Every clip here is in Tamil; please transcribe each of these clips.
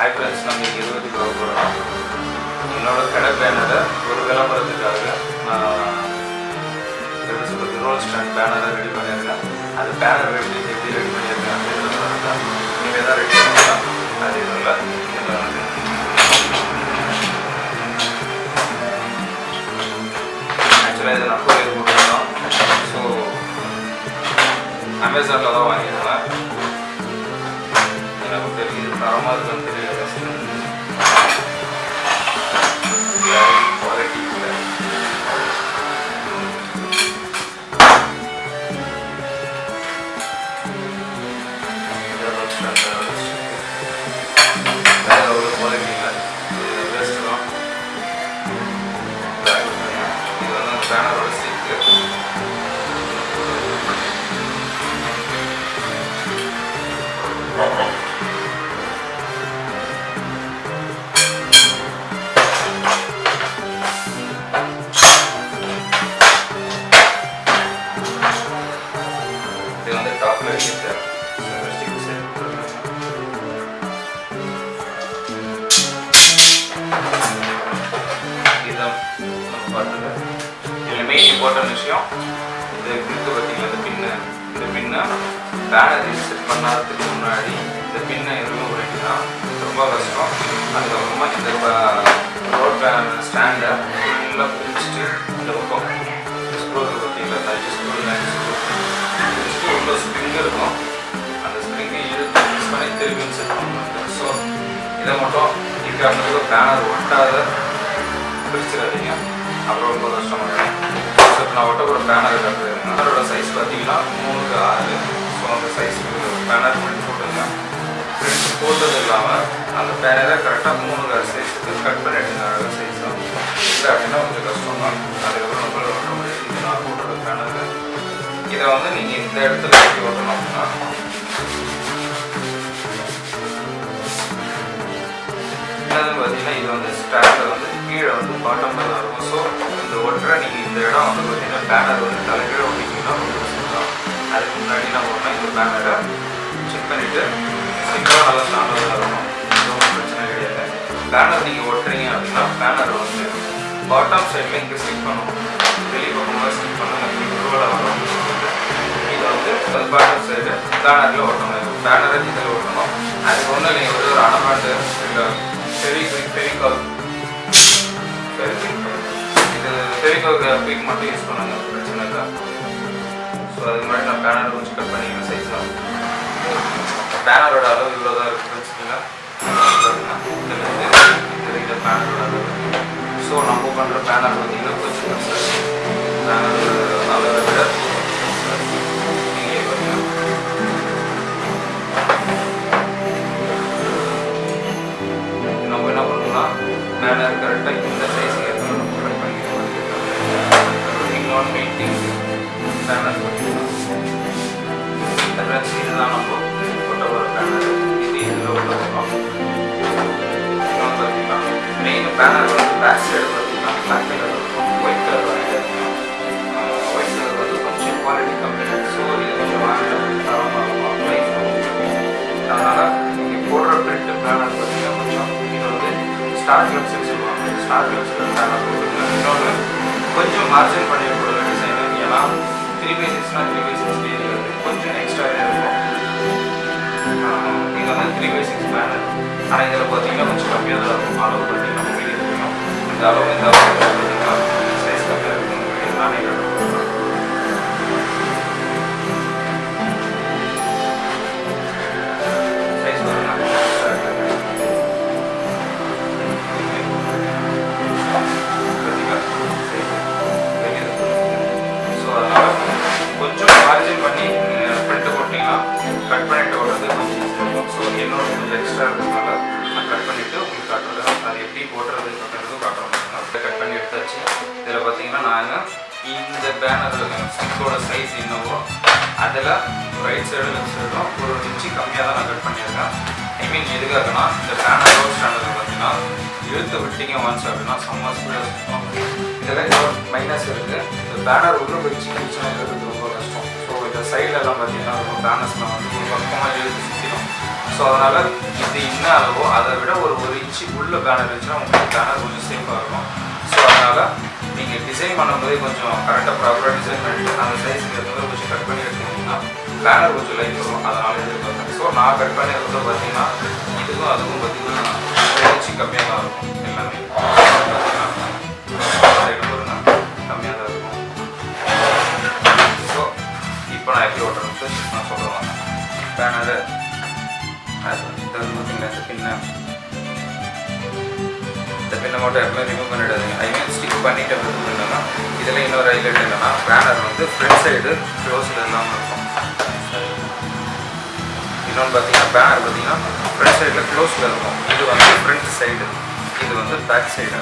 ஹாய் ஃப்ரெண்ட்ஸ் நம்ம இருபது கிலோ போகிறோம் என்னோடய கடை பேனரை ஒரு விளம்பரத்துக்காக நான் எப்படி சொல்கிறது ரோல் ஸ்டாண்ட் பேனரை ரெடி பண்ணியிருக்கேன். அது பேனர் எப்படி எப்படி ரெடி பண்ணியிருக்கேன் அப்படின்றத நீங்கள் தான் ரெடி பண்ணலாம். அது இதில் ஆக்சுவலாக இதை நான் கோயில் போட்டுருந்தோம் ஸோ அமேசானில் தான் வாங்கியிருந்தேன். எனக்கு தெரியுது தரமாக இருக்குன்னு தெரியும் இம்பார்ட்டன்ட் விஷயம் இந்த கிரிக்கு பார்த்தீங்களா இந்த பின்னு இந்த பின்னை பேனர் செட் பண்ணாததுக்கு முன்னாடி இந்த பின்னை எதுவும் உடைக்கினா ரொம்ப கஷ்டம். அதுக்கப்புறமா இந்த ரோட் பேனர் ஸ்டாண்டை ஃபுல்லாக பிரிச்சுட்டு இந்த பக்கம் ஸ்க்ரூ பார்த்தீங்களா அஞ்சு ஸ்க்ரூ அஞ்சு ஸ்க்ரூ உள்ள ஸ்ப்ரிங் இருக்கும். அந்த ஸ்ப்ரிங்கை இழுத்து மிக்ஸ் பண்ணி திருப்பி செட் பண்ணுவாங்க. ஸோ இதை மட்டும் இருக்கிற பேனர் ஒட்டாத பிரிச்சிடாதீங்க அப்புறம் ரொம்ப கஷ்டமாக இப்போ நான் ஒரு பேனர் கட்டுறேன் பேனரோட சைஸ் பார்த்தீங்கன்னா மூணுக்கு ஆறு. ஸோ அந்த சைஸுக்கு பேனர் பிரிண்ட் போட்டுங்க பிரிண்ட் போட்டது இல்லாமல் அந்த பேனரை கரெக்டாக மூணுக்கு ஆறு சைஸுக்கு கட் பண்ணிட்டுங்க அழகாக சைஸ் தான். இல்லை அப்படின்னா கொஞ்சம் கஷ்டம் தான். அதுக்கப்புறம் நம்மளால ஒட்ட முடியாது இது நான் போட்டுற பேனரு இதை வந்து நீங்கள் இந்த இடத்துல எப்படி ஓட்டணும் அப்படின்னா. என்னதுன்னு பார்த்தீங்கன்னா இது வந்து ஸ்டாண்டில் வந்து கீழே வந்து பாட்டம் தான் இருக்கும். ஸோ ஒட்டுற நீங்கள் இந்த இடம் வந்து பார்த்தீங்கன்னா பேனர் வந்து தலைகீழ ஒட்டிங்கன்னா ரொம்ப கஷ்டம் தான் அதுக்கு முன்னாடி நம்ம ஒன்றா இந்த பேனரை செக் பண்ணிவிட்டு சிக்கலாக நல்லா ஸ்டாண்டர்டாக இருக்கும் ஒன்றும் பிரச்சனை கிடையாது. பேனர் நீங்கள் ஒட்டுறீங்க அப்படின்னா பேனர் வந்து பாட்டம் சைடில் இங்கே ஸ்டிக் பண்ணணும். வெளியே பக்கமாக ஸ்டிக் பண்ணால் ரோலாக வரும் இதை வந்து பாட்டம் சைடு பேனரில் ஒட்டணும். பேனரை இதில் ஒட்டணும். அதுக்கு ஒன்று நீங்கள் வந்து ஒரு அனபாண்டு இல்லை பெரிய பெரிய இது ஃபெரிகால் மட்டும் யூஸ் பண்ணுங்க. பிரச்சனை இல்லை. ஸோ அதுக்கு முன்னாடி நான் பேனர் கொஞ்சம் கட் பண்ணிக்கிறேன் சைஸ்லாம் பேனரோட அளவு இவ்வளோ தான் இருக்குது வச்சுக்கோங்க. இந்த பேனரோட அளவு. ஸோ நம்ம பண்ணுற பேனர் பார்த்தீங்கன்னா கொஞ்சம் பேனர் அளவை விட நம்ம என்ன பண்ணணும்னா பேனர் கரெக்டாக பேனர் பார்த்தீங்கன்னா இதுதான் நம்ம போட்ட ஒரு பேனர் இது இதில் உள்ள இன்னொன்று பார்த்தீங்கன்னா மெயின் பேனர் வந்து பேக் சைடு பார்த்தீங்கன்னா பிளாக் கலர் இருக்கும் ஒயிட் கலர் வாங்கிட்டு ஒயிட் கலர் வந்து கொஞ்சம் குவாலிட்டி கம்மி ஸோ இது கொஞ்சம் அதனால் நீங்கள் போடுற பிரிண்ட் பேனர் பார்த்தீங்கன்னா கொஞ்சம் இது வந்து ஸ்டார் கிளப்ஸ்னு சொல்லுவாங்க ஸ்டார் பேனர் இன்னொன்று கொஞ்சம் மார்ஜின் பண்ணி டிசைன் ஏன்னா three by three by six வந்து கொஞ்சம் எக்ஸ்ட்ரா இருக்கும் இது வந்து த்ரீ பை சிக்ஸ் பேனர் ஆனால் இதில் பார்த்தீங்கன்னா கொஞ்சம் கம்மியாக தான் இருக்கும் அளவு பார்த்தீங்கன்னா வெளியே தெரியும் இந்த அளவு இந்த அளவு பார்த்தீங்கன்னா சைஸ் கம்மியாக இருக்கும் வெளியே நானே விட்டீங்க அப்படின்னா செம்ம ஸ்பீடாக சுத்தம் மைனஸ் இருக்குது இந்த பேனர் உள்ள வச்சு கிழிச்சுங்கிறது ரொம்ப கஷ்டம். ஸோ இந்த சைட்லலாம் பார்த்தீங்கன்னா ரொம்ப பேனர்ஸ்லாம் வந்து ஒரு பக்கமாக எழுதி சுற்றிடும் ஸோ அதனால் இது என்ன அளவோ அதை விட ஒரு ஒரு இன்ச்சு உள்ள பேனர் இருந்துச்சுன்னா உங்களுக்கு பேனர் கொஞ்சம் சேஃபாக இருக்கும். ஸோ அதனால் நீங்கள் டிசைன் பண்ணும்போதே கொஞ்சம் கரெக்டாக ப்ராப்பராக டிசைன் பண்ணிட்டு அந்த சைஸுக்கு ஏற்ற மாதிரி கொஞ்சம் கட் பண்ணி எடுத்தீங்கன்னா பேனர் கொஞ்சம் லைட் வரும். அதனால் எதிர்பார்க்குறேன் ஸோ நான் கட் பண்ணி இருக்கிறத பார்த்தீங்கன்னா இதுக்கும் அதுக்கும் பார்த்தீங்கன்னா இன்ச்சு கம்மியாக தான் இருக்கும். பேனரு அது வந்து பார்த்தீங்கன்னா இந்த பின்ன இந்த பின்னை மட்டும் எப்பவுமே ரிமூவ் பண்ணிடாதீங்க ஐ மீன் ஸ்டிக் பண்ணிட்டு ரிமூவ் பண்ணனா இதில் இன்னொரு ஹைலைட் என்னன்னா பேனர் வந்து ஃப்ரண்ட் சைடு க்ளோஸில் இல்லாமல் இருக்கும் இன்னொன்று பார்த்தீங்கன்னா பேனர் பார்த்தீங்கன்னா ஃப்ரண்ட் சைடில் க்ளோஸில் இருக்கும் இது வந்து ஃப்ரண்ட் சைடு இது வந்து பேக் சைடு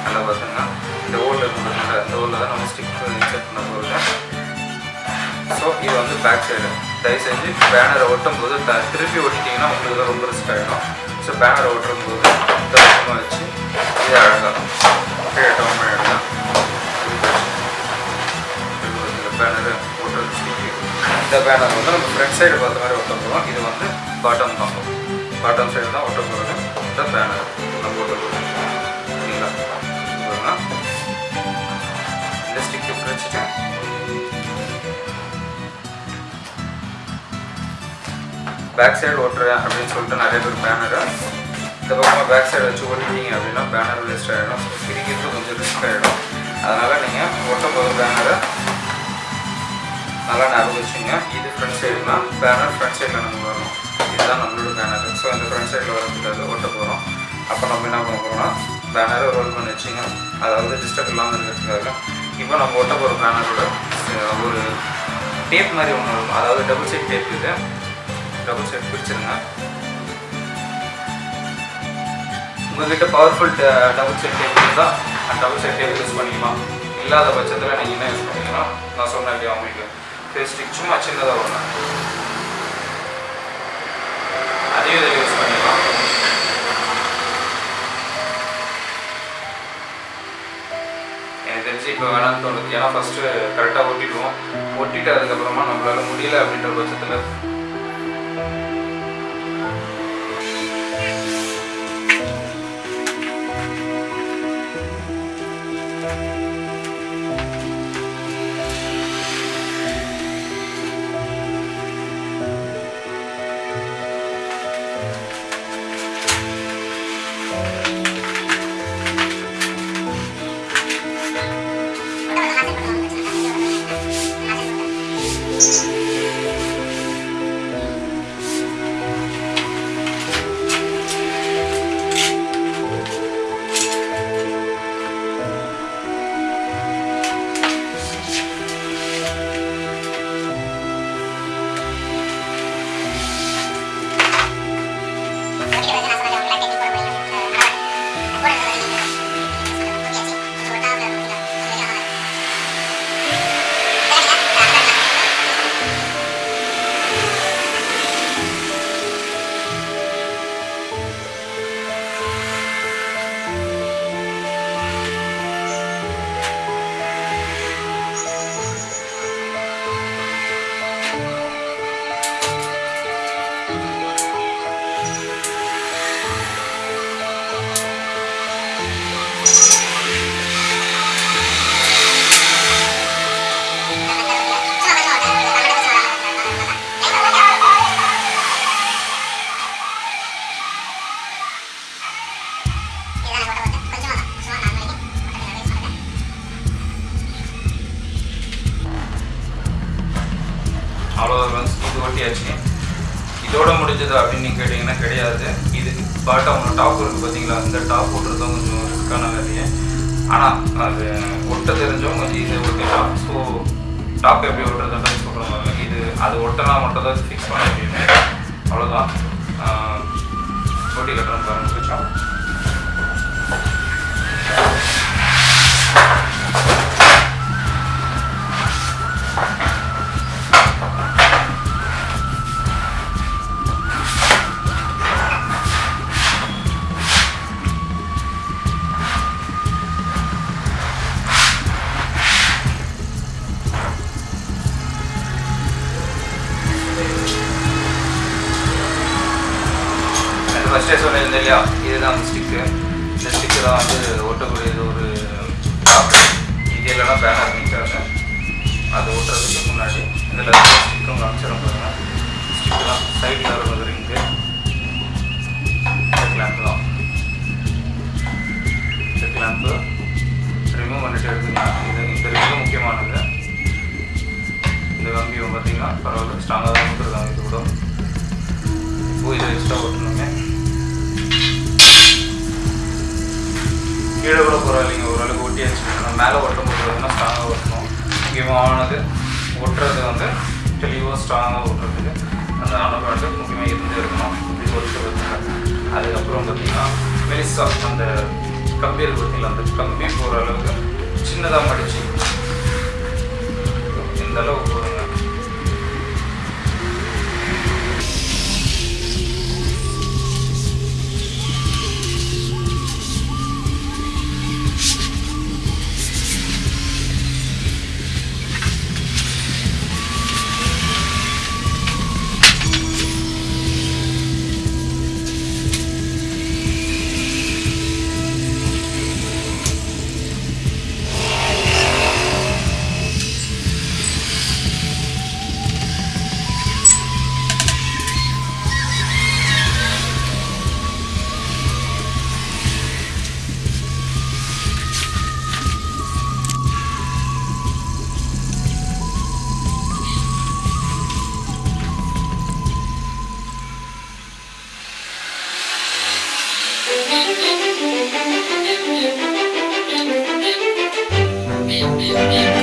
அதில் பார்த்தீங்கன்னா இந்த ஓலில் இருக்கிறதுனால இந்த ஓலில் தான் நம்ம ஸ்டிக் இன்செர்ட் பண்ண போகிறது ஸோ இது வந்து பேக் சைடு தயவு செஞ்சு பேனரை ஒட்டும் போது த- திருப்பி ஒட்டிட்டிங்கன்னா உங்களுக்கு தான் ரொம்ப ரிஸ்க் ஆகிடும் ஸோ பேனரை ஒட்டும் போது இந்த வச்சு இது அழகாக கீழே டவுன் எடுக்கலாம் இந்த பேனரு ஒட்டுறது இந்த பேனர் வந்து நம்ம ஃப்ரண்ட் சைடு பார்த்த மாதிரி ஒட்ட போகிறோம் இது வந்து பாட்டம் தான். பாட்டம் சைடு தான் ஒட்ட போகிறது இந்த பேனர் நம்ம ஒட்ட போகிறோம் சரிங்களா இந்த ஸ்டிக்கு பிரிச்சுட்டு பேக் சைடு ஓட்டுறேன் அப்படின்னு சொல்லிட்டு நிறைய பேர் பேனரை இந்த பக்கமாக பேக் சைடு வச்சு ஓட்டிட்டீங்க அப்படின்னா பேனர் வேஸ்ட் ஆகிடும் ஸோ பிரிக்கிறது கொஞ்சம் ரிஸ்க் ஆகிடும் அதனால் நீங்கள் ஓட்டும் போது பேனரை நல்லா ஞாபகம் வச்சுங்க. இது ஃப்ரண்ட் சைடுனா பேனர் ஃப்ரண்ட் சைடில் நம்ம வரணும். இதுதான் நம்மளோட பேனர் ஸோ இந்த ஃப்ரண்ட் சைடில் வரக்கூடாது ஓட்ட போகிறோம் அப்போ நம்ம என்ன பண்ண போகிறோம்னா பேனரை ரோல் பண்ணி வச்சுங்க. அதாவது டிஸ்டர்ப் இல்லாமல் இருக்கிறதுக்காக இப்போ நம்ம ஓட்ட போகிற பேனரோட ஒரு டேப் மாதிரி ஒன்று இருக்கும் அதாவது டபுள் சைட் டேப் இது. டபுள் சைட் பிரிச்சிருங்க உங்ககிட்ட பவர்ஃபுல் டபுள் செட் டேபிள் இருந்தால் அந்த டபுள் செட் டேபிள் யூஸ் பண்ணிக்கலாம் இல்லாத பட்சத்தில் நீங்கள் என்ன யூஸ் பண்ணிக்கலாம் நான் சொன்னேன் இல்லையா உங்களுக்கு. ஃபேஸ் ஸ்டிக் சும்மா சின்னதாக வரணும் அதையும் இதில் யூஸ் பண்ணிக்கலாம். எனக்கு தெரிஞ்சு இப்போ வேணாம்னு தோணுது. ஏன்னா ஃபஸ்ட்டு கரெக்டாக ஒட்டிடுவோம் ஒட்டிட்டு அதுக்கப்புறமா நம்மளால முடியல அப்படின்ற பட்சத்தில் பரவாயில்ல. ஸ்ட்ராங்காக தான் கொடுத்துருக்காங்க இது கூட. இப்போ இதை எக்ஸ்ட்ரா ஓட்டணுமே. கீழே கூட பரவாயில்லைங்க ஓரளவுக்கு ஒட்டியாச்சு நம்ம மேலே ஓட்டும் போது பார்த்தீங்கன்னா ஸ்ட்ராங்காக ஓட்டணும் முக்கியமாக ஆனது ஒட்டுறது வந்து தெளிவாக ஸ்ட்ராங்காக ஓட்டுறதுக்கு அந்த அணுகாட்டு முக்கியமாக இருந்து இருக்கணும். இப்படி ஒட்டு அதுக்கப்புறம் பார்த்திங்கன்னா மெலிசா அந்த கம்பி இருக்கு பார்த்தீங்களா? அந்த கம்பி போகிற அளவுக்கு சின்னதாக மடிச்சு. இந்த அளவுக்கு போடுங்க அவ்வளோதான்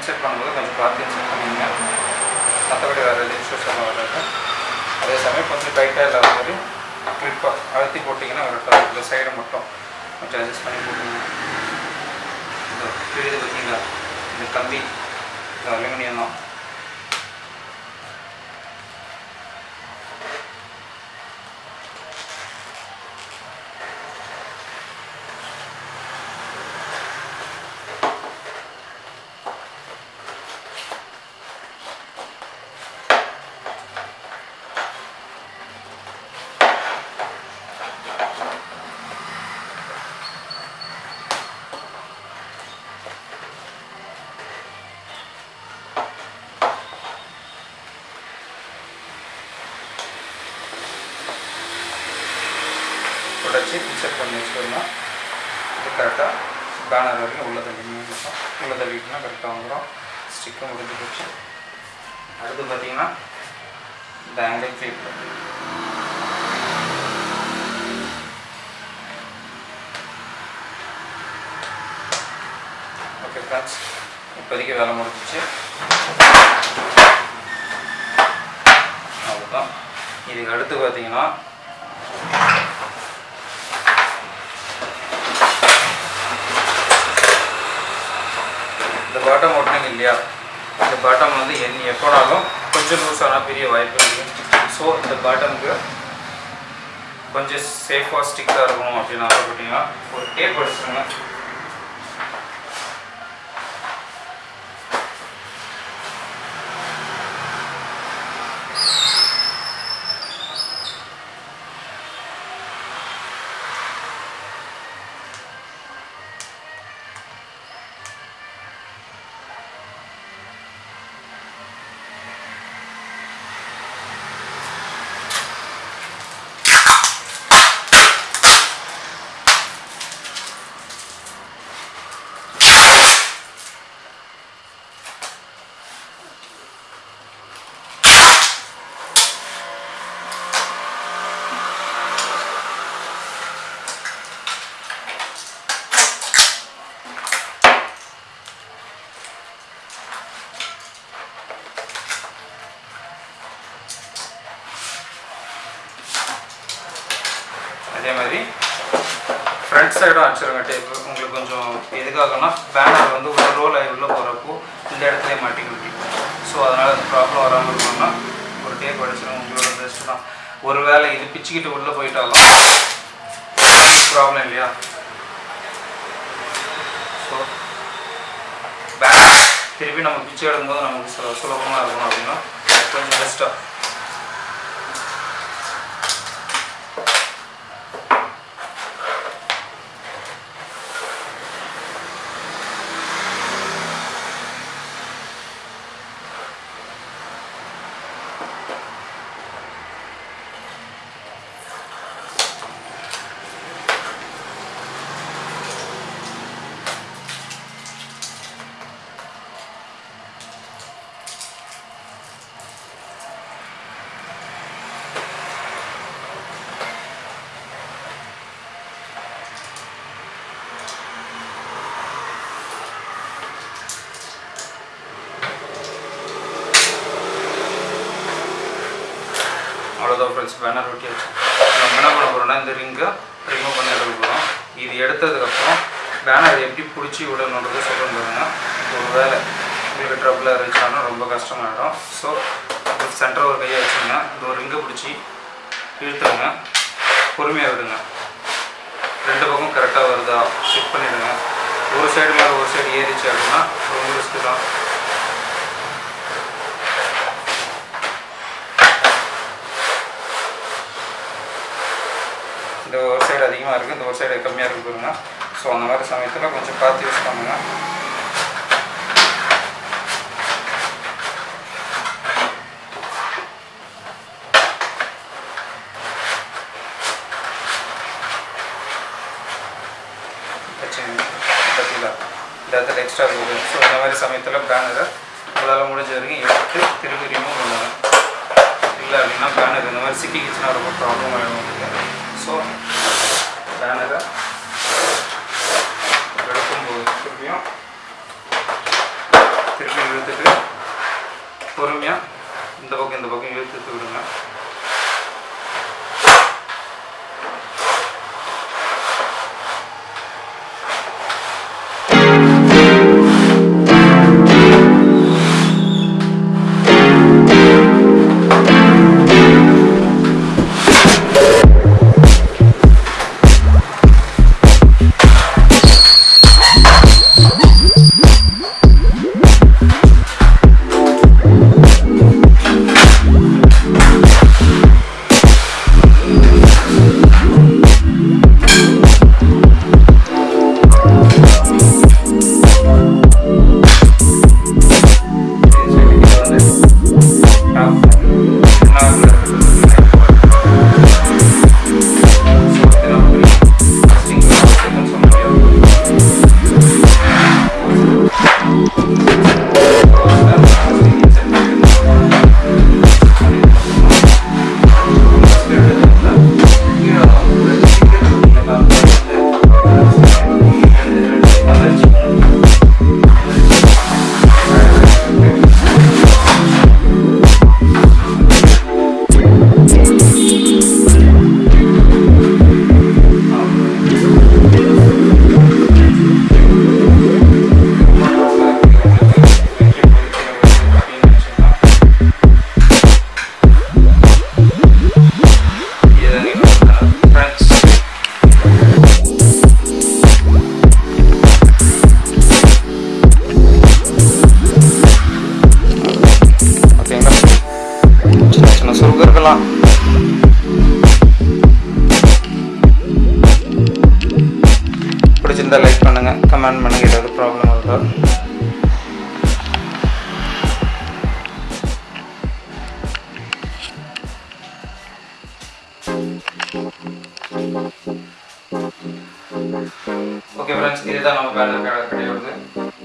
இன்செர்ட் பண்ணும்போது கொஞ்சம் பார்த்து இன்செர்ட் பண்ணிங்க மற்றபடி வேறு எதுவும் இஷ்யூஸ் எல்லாம் வராது. அதே சமயம் கொஞ்சம் டைட்டாக இல்லாத மாதிரி கிளிப்பாக அழுத்தி போட்டிங்கன்னா வரட்டும் இந்த சைடு மட்டும் கொஞ்சம் அட்ஜஸ்ட் பண்ணி போட்டுங்க இந்த கீழே பார்த்தீங்களா? இந்த கம்பி இந்த அலுமினியம் தான். பிக்சர் பண்ணி வச்சுக்கோங்க இது கரெக்டாக பேனர் வரைக்கும் உள்ள தள்ளிக்கணும் உள்ள தள்ளிட்டுனா கரெக்டாக வந்துடும் ஸ்டிக்கும் முடிஞ்சு போச்சு. அடுத்து பார்த்தீங்கன்னா இந்த ஆங்கிள் கிளிப் ஓகே ஃப்ரெண்ட்ஸ் இப்போதைக்கு வேலை முடிஞ்சிச்சு. அவ்வளோதான் இதுக்கு அடுத்து பார்த்தீங்கன்னா இந்த பாட்டம் ஓட்டினீங்க இல்லையா? இந்த பாட்டம் வந்து என் எப்போனாலும் கொஞ்சம் லூஸ் ஆனால் பெரிய வாய்ப்பு இருக்குது ஸோ இந்த பாட்டமுக்கு கொஞ்சம் சேஃபாக ஸ்டிக்காக இருக்கணும் அப்படின்னு ஆசைப்பட்டீங்கன்னா ஒரு டேப் எடுத்துருங்க அதே மாதிரி ஃப்ரண்ட் சைடும் அடிச்சிருங்க டேப்பு உங்களுக்கு கொஞ்சம் எதுக்காகனா பேனர் வந்து ஒரு ரோல் ஆகி உள்ளே போகிறப்போ இந்த இடத்துல மாட்டி ஸோ அதனால் அந்த ப்ராப்ளம் வராமல் இருக்கணும்னா ஒரு டேப் அடிச்சிருங்க உங்களோட பெஸ்ட்டு தான். ஒரு வேளை இது பிச்சுக்கிட்டு உள்ளே போயிட்டாலும் ப்ராப்ளம் இல்லையா? ஸோ பேனர் திருப்பி நம்ம பிச்சு எடுக்கும்போது நமக்கு சுலபமாக இருக்கணும் அப்படின்னா கொஞ்சம் பெஸ்ட்டாக அவ்வளோதான் ஃப்ரெண்ட்ஸ் பேனர் ஒட்டியாச்சு நம்ம என்ன பண்ண போகிறோம்னா இந்த ரிங்கை ரிமூவ் பண்ணி எடுக்க போகிறோம் இது எடுத்ததுக்கப்புறம் பேனர் எப்படி பிடிச்சி விடணுன்றது சொல்கிறேன் பாருங்க. ஒரு வேளை உங்களுக்கு ட்ரபிளாக இருந்துச்சாலும் ரொம்ப கஷ்டமாயிடும். ஸோ சென்டர் ஒரு கையை வச்சுங்க இந்த ஒரு ரிங்கை பிடிச்சி இழுத்துருங்க. பொறுமையாக விடுங்க. ரெண்டு பக்கம் கரெக்டாக வருதா? செக் பண்ணிவிடுங்க ஒரு சைடு மேலே ஒரு சைடு ஏறிச்சு அப்படின்னா ரொம்ப ரிஸ்க்கு தான். இந்த ஒரு சைடு அதிகமாக இருக்குது இந்த ஒரு சைடு கம்மியாக இருக்கு பாருங்க ஸோ அந்த மாதிரி சமயத்தில் கொஞ்சம் பார்த்து யூஸ் பண்ணுங்க வச்சுங்க பற்றியில் இந்த இடத்துல எக்ஸ்ட்ரா இருக்குது ஸோ இந்த மாதிரி சமயத்தில் பேனரை உங்களால் முடிஞ்ச வரைக்கும் எடுத்து திருப்பி ரிமூவ் பண்ணுங்க இல்லை அப்படின்னா பேனர் இந்த மாதிரி சிக்கிக்கிச்சுன்னா ரொம்ப ப்ராப்ளம் ஆகிடும் உங்களுக்கு ஸோ பேனரை எடுக்கும்போது திருப்பியும் திருப்பி இழுத்துட்டு பொறுமையாக இந்த பக்கம் இந்த பக்கம் இழுத்து விடுங்க. ஓகே ஃப்ரெண்ட்ஸ் இதுதான் நம்ம பேனர் கடை கிடையாது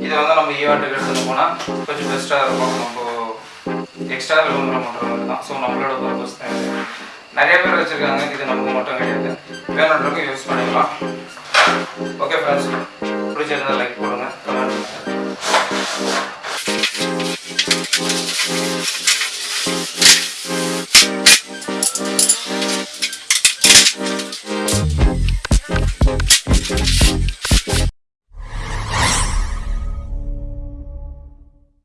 இதை வந்து நம்ம ஈவெண்ட்டுக்கு எடுத்துகிட்டு போனால் கொஞ்சம் பெஸ்ட்டாக இருக்கும். நம்ம எக்ஸ்ட்ரா விளம்பரம் தான். ஸோ நம்மளோட பர்பஸ் தான் நிறைய பேர் வச்சுருக்காங்க. இது நமக்கு மட்டும் கிடையாது. வேணுன்றவங்க யூஸ் பண்ணிக்கலாம். ஓகே ஃப்ரெண்ட்ஸ் பிடிச்சிருந்தா லைக் போடுங்க.